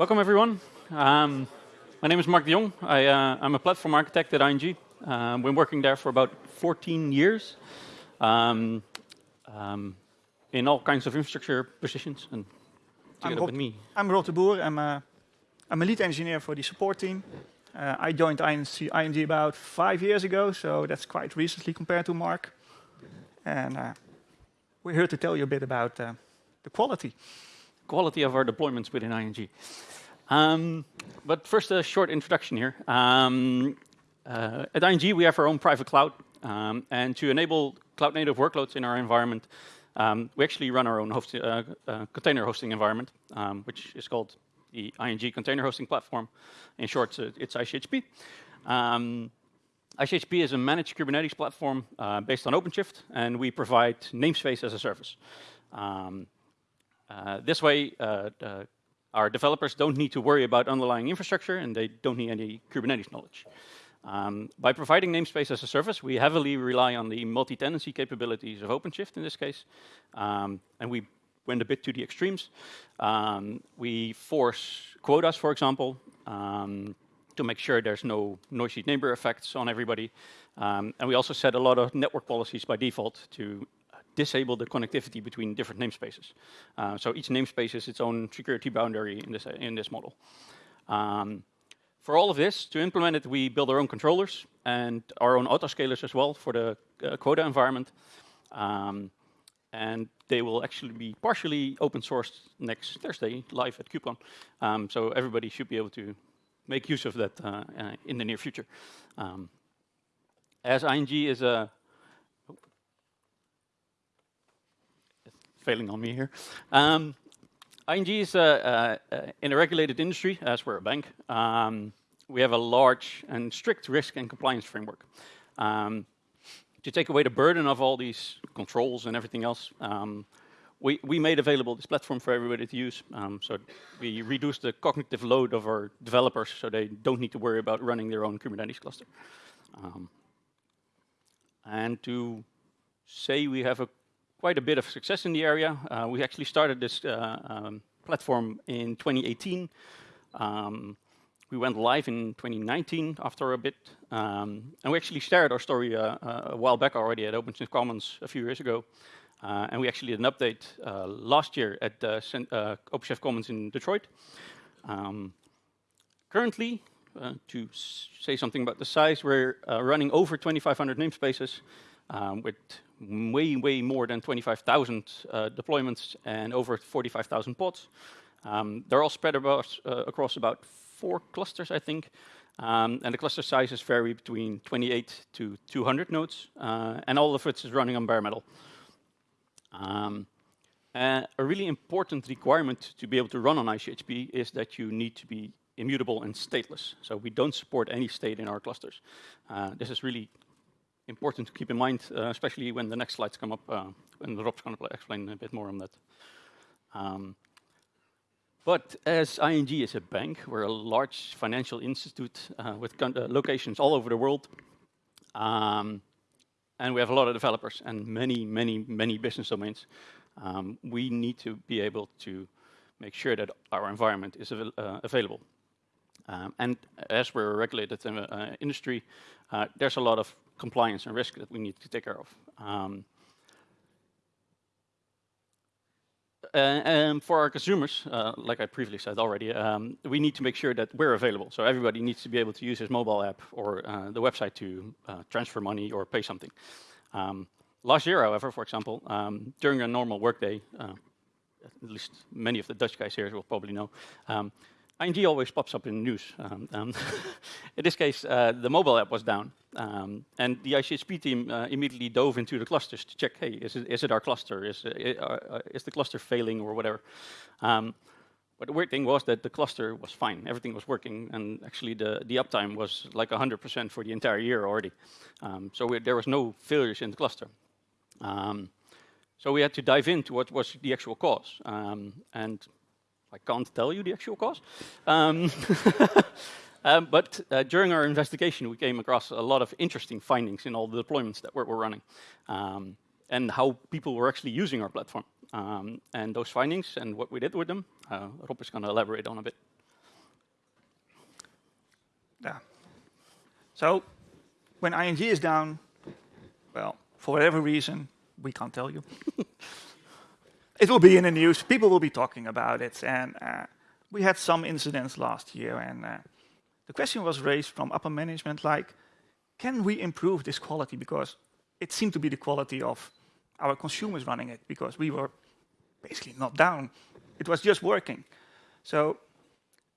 Welcome, everyone. Um, my name is Mark de Jong. I, am uh, a platform architect at ING. Uh, I've been working there for about 14 years um, um, in all kinds of infrastructure positions and together I'm with me. I'm Rob de Boer. I'm a, I'm a lead engineer for the support team. Uh, I joined ING, ING, about five years ago, so that's quite recently compared to Mark. And uh, we're here to tell you a bit about uh, the quality. Quality of our deployments within ING. Um, but first, a short introduction here. Um, uh, at ING, we have our own private cloud. Um, and to enable cloud-native workloads in our environment, um, we actually run our own host, uh, uh, container hosting environment, um, which is called the ING Container Hosting Platform. In short, uh, it's ICHP. Um, ICHP is a managed Kubernetes platform uh, based on OpenShift, and we provide namespace as a service. Um, uh, this way, uh, our developers don't need to worry about underlying infrastructure, and they don't need any Kubernetes knowledge. Um, by providing namespace as a service, we heavily rely on the multi-tenancy capabilities of OpenShift in this case, um, and we went a bit to the extremes. Um, we force quotas, for example, um, to make sure there's no noisy neighbor effects on everybody. Um, and we also set a lot of network policies by default to disable the connectivity between different namespaces. Uh, so each namespace is its own security boundary in this, in this model. Um, for all of this, to implement it, we build our own controllers and our own autoscalers as well for the uh, quota environment. Um, and they will actually be partially open sourced next Thursday live at KubeCon. Um, so everybody should be able to make use of that uh, uh, in the near future. Um, as ING is a failing on me here. Um, ING is uh, in a regulated industry, as we're a bank. Um, we have a large and strict risk and compliance framework. Um, to take away the burden of all these controls and everything else, um, we, we made available this platform for everybody to use. Um, so we reduced the cognitive load of our developers so they don't need to worry about running their own Kubernetes cluster. Um, and to say we have a, quite a bit of success in the area, uh, we actually started this uh, um, platform in 2018. Um, we went live in 2019 after a bit, um, and we actually shared our story uh, uh, a while back already at OpenShift Commons a few years ago. Uh, and we actually did an update uh, last year at uh, OpenShift Commons in Detroit. Um, currently, to say something about the size, we're running over 2,500 namespaces with way, way more than 25,000 deployments and over 45,000 pods. Um, they're all spread about, across about four clusters, I think. Um, and the cluster sizes vary between 28 to 200 nodes, uh, and all of it is running on bare metal. Um, uh, a really important requirement to be able to run on ICHP is that you need to be immutable and stateless. So we don't support any state in our clusters. Uh, this is really important to keep in mind, uh, especially when the next slides come up, uh, and Rob's going to explain a bit more on that. Um, but as ING is a bank, we're a large financial institute uh, with uh, locations all over the world. Um, and we have a lot of developers and many, many, many business domains. Um, we need to be able to make sure that our environment is av uh, available. Um, and as we're a regulated uh, industry, uh, there's a lot of compliance and risk that we need to take care of. Um, um, for our consumers, uh, like I previously said already, um, we need to make sure that we're available. So everybody needs to be able to use his mobile app or uh, the website to uh, transfer money or pay something. Um, last year, however, for example, um, during a normal workday, uh, at least many of the Dutch guys here will probably know, um, ING always pops up in the news. Um, um, in this case, uh, the mobile app was down. Um, and the ICHP team uh, immediately dove into the clusters to check, hey, is it, is it our cluster? Is, uh, uh, is the cluster failing or whatever? Um, but the weird thing was that the cluster was fine. Everything was working. And actually, the, the uptime was like 100% for the entire year already. Um, so we, there was no failures in the cluster. Um, so we had to dive into what was the actual cause. and I can't tell you the actual cause. Um, um, but uh, during our investigation, we came across a lot of interesting findings in all the deployments that we're, we're running um, and how people were actually using our platform. Um, and those findings and what we did with them, uh, Rob is going to elaborate on a bit. yeah. So when ING is down, well, for whatever reason, we can't tell you. it will be in the news. People will be talking about it. And uh, we had some incidents last year. And uh, the question was raised from upper management, like, can we improve this quality? Because it seemed to be the quality of our consumers running it, because we were basically not down. It was just working. So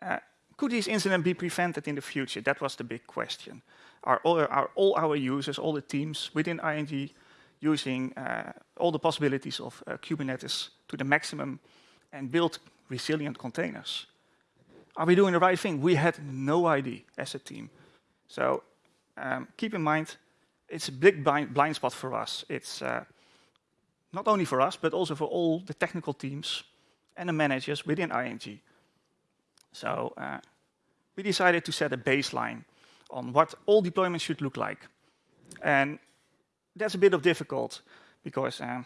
uh, could these incidents be prevented in the future? That was the big question. Are all, are all our users, all the teams within ING using uh, all the possibilities of uh, Kubernetes to the maximum and build resilient containers? Are we doing the right thing? We had no idea as a team. So um, keep in mind, it's a big blind, blind spot for us. It's uh, not only for us, but also for all the technical teams and the managers within ING. So uh, we decided to set a baseline on what all deployments should look like. And that's a bit of difficult because um,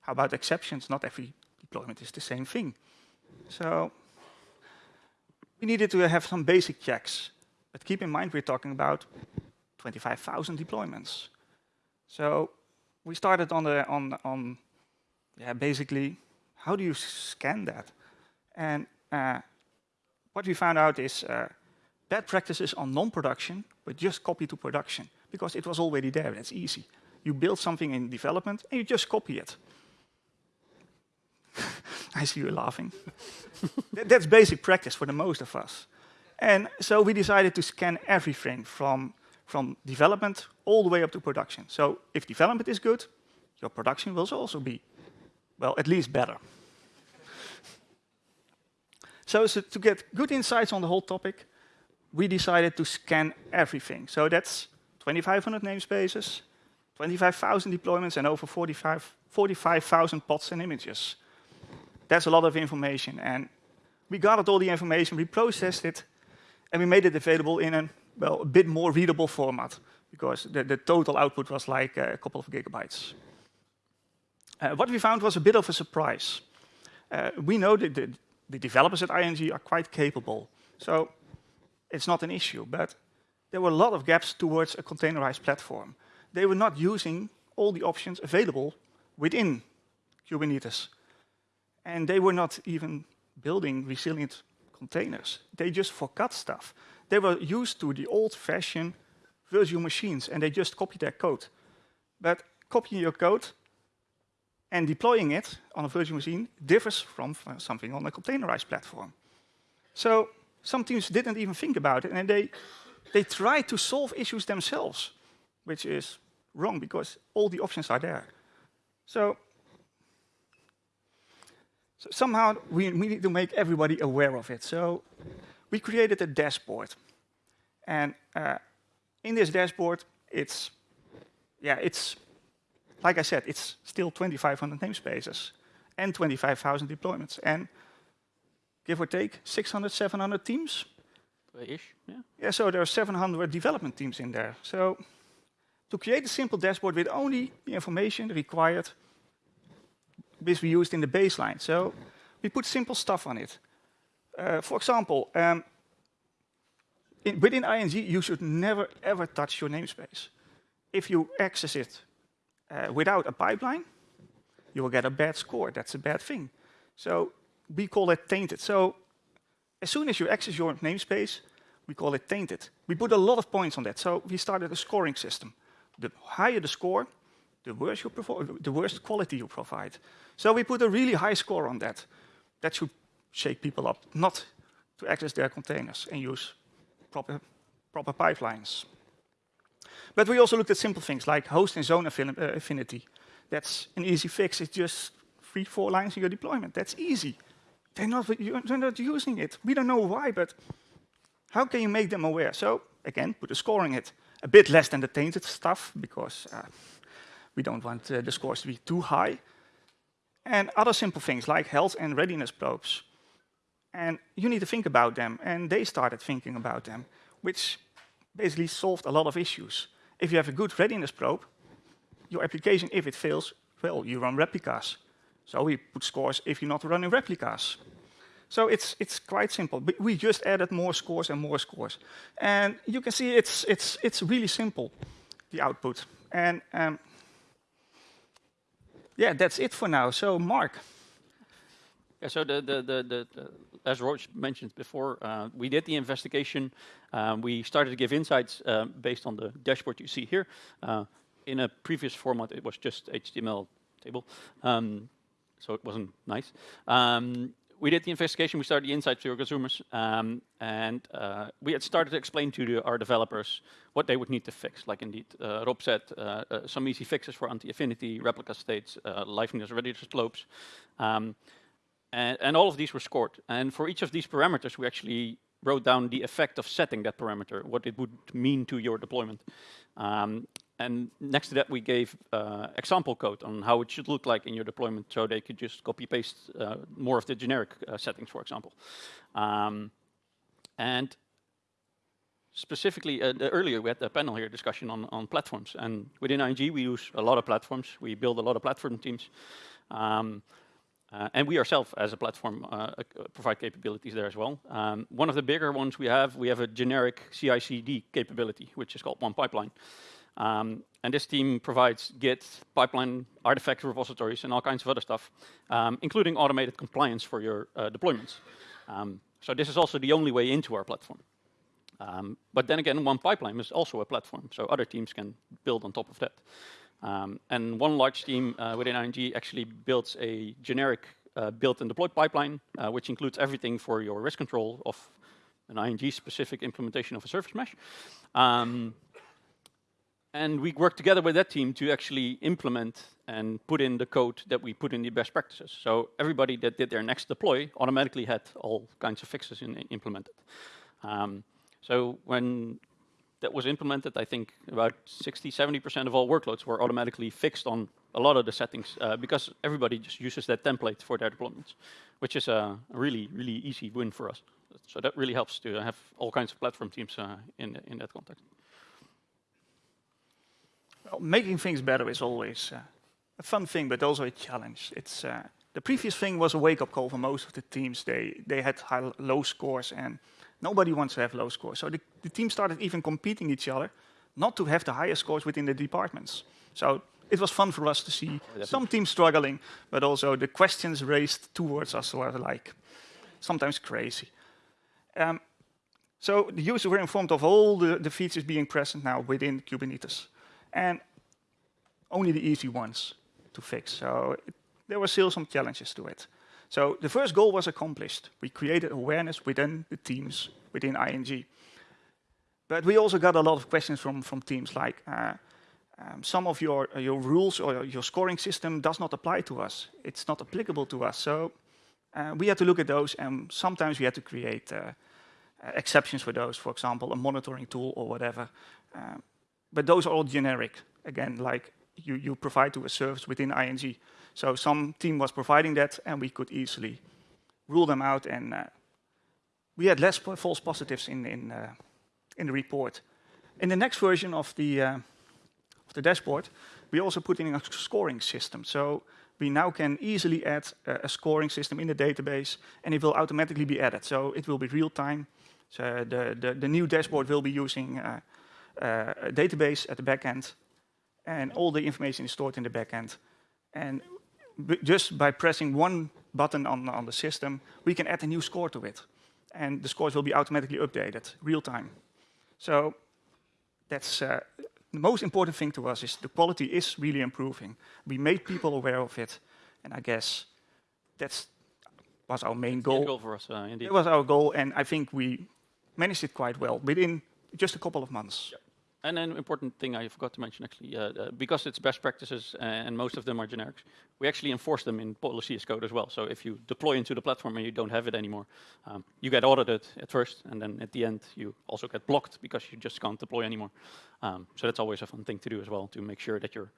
how about exceptions? Not every deployment is the same thing. So we needed to have some basic checks. But keep in mind, we're talking about 25,000 deployments. So we started on the on on yeah basically how do you scan that? And uh, what we found out is uh, bad practices on non-production, but just copy to production because it was already there. That's easy. You build something in development and you just copy it. I see you laughing. that, that's basic practice for the most of us. And so we decided to scan everything from, from development all the way up to production. So if development is good, your production will also be, well, at least better. so, so to get good insights on the whole topic, we decided to scan everything. So that's 2,500 namespaces, 25,000 deployments, and over 45,000 45, pods and images. That's a lot of information. And we gathered all the information, we processed it, and we made it available in a, well, a bit more readable format, because the, the total output was like a couple of gigabytes. Uh, what we found was a bit of a surprise. Uh, we know that the, the developers at ING are quite capable. So it's not an issue, but there were a lot of gaps towards a containerized platform. They were not using all the options available within Kubernetes. And they were not even building resilient containers. They just forgot stuff. They were used to the old-fashioned virtual machines, and they just copied their code. But copying your code and deploying it on a virtual machine differs from uh, something on a containerized platform. So some teams didn't even think about it, and they, they try to solve issues themselves, which is wrong because all the options are there. So, so somehow we, we need to make everybody aware of it. So we created a dashboard. And uh, in this dashboard, it's, yeah, it's, like I said, it's still 2,500 namespaces and 25,000 deployments. And give or take 600, 700 teams. Ish, yeah. Yeah, so there are 700 development teams in there. So to create a simple dashboard with only the information required, which we used in the baseline. So we put simple stuff on it. Uh, for example, um, in, within ING, you should never ever touch your namespace. If you access it uh, without a pipeline, you will get a bad score. That's a bad thing. So we call it tainted. So as soon as you access your namespace, we call it tainted. We put a lot of points on that. So we started a scoring system. The higher the score, the worse, you the worse quality you provide. So we put a really high score on that. That should shake people up, not to access their containers and use proper, proper pipelines. But we also looked at simple things like host and zone uh, affinity. That's an easy fix. It's just three, four lines in your deployment. That's easy. They're not, they're not using it. We don't know why, but how can you make them aware? So again, put a score scoring it. A bit less than the tainted stuff, because uh, we don't want uh, the scores to be too high. And other simple things like health and readiness probes. And you need to think about them, and they started thinking about them, which basically solved a lot of issues. If you have a good readiness probe, your application, if it fails, well, you run replicas. So we put scores if you're not running replicas. So it's, it's quite simple. But we just added more scores and more scores. And you can see it's, it's, it's really simple, the output. And um, yeah, that's it for now. So Mark. Yeah, so the, the, the, the, as Roach mentioned before, uh, we did the investigation. Um, we started to give insights uh, based on the dashboard you see here. Uh, in a previous format, it was just HTML table, um, so it wasn't nice. Um, we did the investigation, we started the insights to our consumers, um, and uh, we had started to explain to the, our developers what they would need to fix. Like indeed, uh, Rob said, uh, uh some easy fixes for anti-affinity, replica states, uh, liveness, readiness probes. Um, and, and all of these were scored. And for each of these parameters, we actually wrote down the effect of setting that parameter, what it would mean to your deployment. Um, and next to that, we gave uh, example code on how it should look like in your deployment, so they could just copy paste uh, more of the generic uh, settings, for example. Um, and specifically, uh, earlier we had a panel here discussion on, on platforms, and within ING we use a lot of platforms. We build a lot of platform teams. Um, uh, and we ourselves, as a platform, uh, uh provide capabilities there as well. Um, one of the bigger ones we have, we have a generic CI/CD capability, which is called One Pipeline. Um, and this team provides Git, pipeline, artifact repositories, and all kinds of other stuff, um, including automated compliance for your uh, deployments. Um, so this is also the only way into our platform. Um, but then again, One Pipeline is also a platform, so other teams can build on top of that. Um, and one large team uh, within ING actually builds a generic uh, build and deployed pipeline, uh, which includes everything for your risk control of an ING-specific implementation of a service mesh. Um, and we worked together with that team to actually implement and put in the code that we put in the best practices. So everybody that did their next deploy automatically had all kinds of fixes in, implemented. Um, so when that was implemented, I think about 60, 70% of all workloads were automatically fixed on a lot of the settings uh, because everybody just uses that template for their deployments, which is a really, really easy win for us. So that really helps to have all kinds of platform teams uh, in, in that context. Well, making things better is always uh, a fun thing, but also a challenge. It's uh, the previous thing was a wake-up call for most of the teams. They they had high, low scores and Nobody wants to have low scores. So the, the team started even competing each other, not to have the highest scores within the departments. So it was fun for us to see some teams struggling, but also the questions raised towards us were like sometimes crazy. Um, so the users were informed of all the, the features being present now within Kubernetes, and only the easy ones to fix. So it, there were still some challenges to it. So the first goal was accomplished. We created awareness within the teams within ING. But we also got a lot of questions from, from teams like, uh, um, some of your, uh, your rules or your scoring system does not apply to us. It's not applicable to us. So uh, we had to look at those and sometimes we had to create uh, uh, exceptions for those, for example, a monitoring tool or whatever. Um, but those are all generic, again, like you, you provide to a service within ING. So some team was providing that, and we could easily rule them out. And uh, we had less false positives in in uh, in the report. In the next version of the uh, of the dashboard, we also put in a scoring system. So we now can easily add a scoring system in the database, and it will automatically be added. So it will be real time. So the the, the new dashboard will be using uh, a database at the back end, and all the information is stored in the back end. And just by pressing one button on, on the system, we can add a new score to it. And the scores will be automatically updated, real time. So that's uh, the most important thing to us is the quality is really improving. We made people aware of it, and I guess that's was our main goal. goal for us, uh, indeed. It was our goal, and I think we managed it quite well within just a couple of months. Yep. And an important thing I forgot to mention actually, uh, uh, because it's best practices and most of them are generics, we actually enforce them in policy as code as well. So if you deploy into the platform and you don't have it anymore, um, you get audited at first, and then at the end you also get blocked because you just can't deploy anymore. Um, so that's always a fun thing to do as well to make sure that you're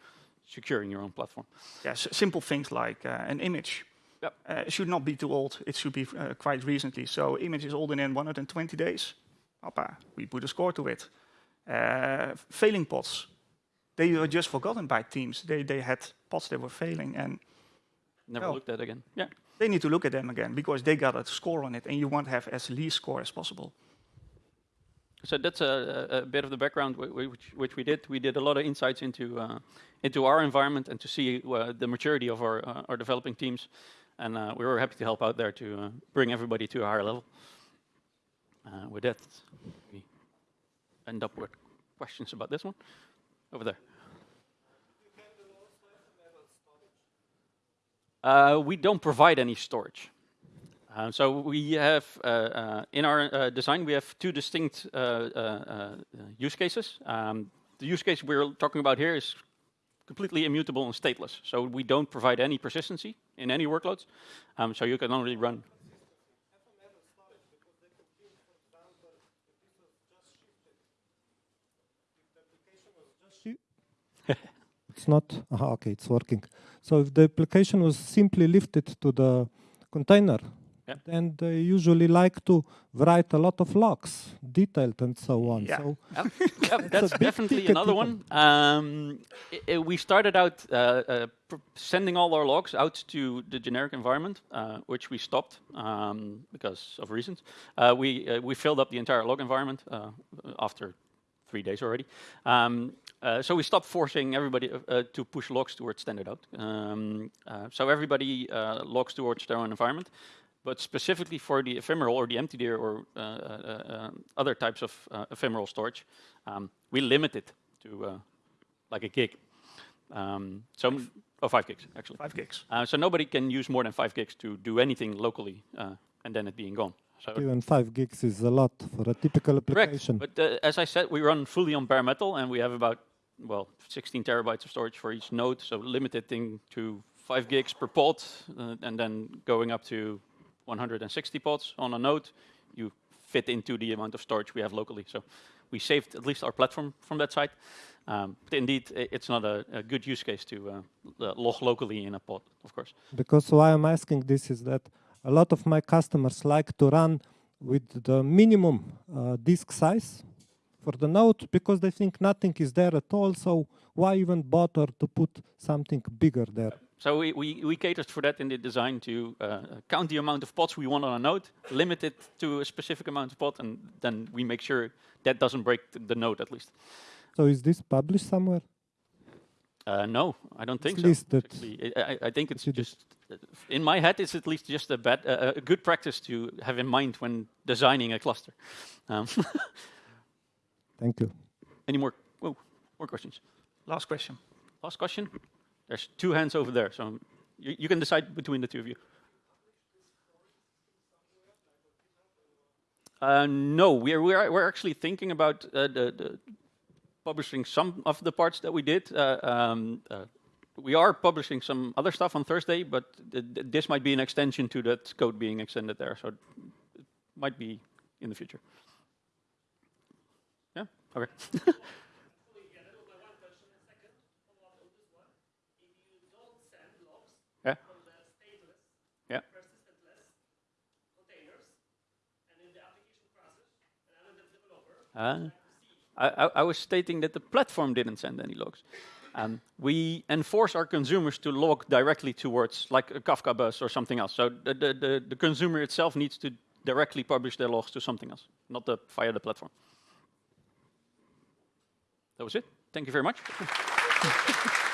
securing your own platform. Yeah, simple things like uh, an image. Yep. Uh, it should not be too old. It should be uh, quite recently. So image is older than 120 days. Opa, we put a score to it. Uh, failing pods, they were just forgotten by teams. They, they had pods that were failing and never looked at again. Yeah. they need to look at them again because they got a score on it, and you want to have as least score as possible. So that's a, a, a bit of the background which, which, we did. We did a lot of insights into uh, into our environment and to see uh, the maturity of our uh, our developing teams, and uh, we were happy to help out there to uh, bring everybody to a higher level. Uh, with that, we end up with questions about this one over there. Uh, we don't provide any storage. Uh, so we have, uh, uh in our uh, design, we have two distinct uh, use cases. Um, the use case we're talking about here is completely immutable and stateless. So we don't provide any persistency in any workloads. Um, so you can only run it's not, aha, okay, it's working. So if the application was simply lifted to the container, yeah. then they usually like to write a lot of logs, detailed and so on. Yeah. So yep. yep. that's definitely another one. Um, it, it, we started out uh, uh, sending all our logs out to the generic environment, uh, which we stopped um, because of reasons. Uh, we uh, we filled up the entire log environment uh, after three days already. Um, so we stopped forcing everybody uh, uh to push logs towards standard out. Um, uh, so everybody uh, logs towards their own environment. But specifically for the ephemeral or the emptyDir or uh, other types of ephemeral storage, um, we limit it to like a gig. Um, so, oh, five gigs actually. Five gigs. so nobody can use more than five gigs to do anything locally, and then it being gone. So Even five gigs is a lot for a typical application. Correct. But uh, as I said, we run fully on bare metal, and we have about well 16 terabytes of storage for each node. So limited thing to five gigs per pod, uh, and then going up to 160 pods on a node. You fit into the amount of storage we have locally. So we saved at least our platform from that side. Um, but indeed, it's not a, a good use case to uh, log locally in a pod, of course. Because why I'm asking this is that a lot of my customers like to run with the minimum uh, disk size for the node because they think nothing is there at all. So why even bother to put something bigger there? So we, we, we catered for that in the design to uh, count the amount of pods we want on a node, limit it to a specific amount of pod, and then we make sure that doesn't break the node at least. So is this published somewhere? Uh, no, I don't think at so. I, I, think it's just, in my head, it's at least just a, bad, uh, a good practice to have in mind when designing a cluster. Um Thank you. Any more, whoa, more questions? Last question. Last question? There's two hands over there, so you, you can decide between the two of you. Uh, no, we're, we're, we're actually thinking about uh, the, the publishing some of the parts that we did. Uh, um, uh, we are publishing some other stuff on Thursday, but th this might be an extension to that code being extended there, so it might be in the future. Okay. yeah. Yeah. Uh, I, I, was stating that the platform didn't send any logs. Um, we enforce our consumers to log directly towards like a Kafka bus or something else. So the, the, the, the consumer itself needs to directly publish their logs to something else, not the, via the platform. That was it. Thank you very much.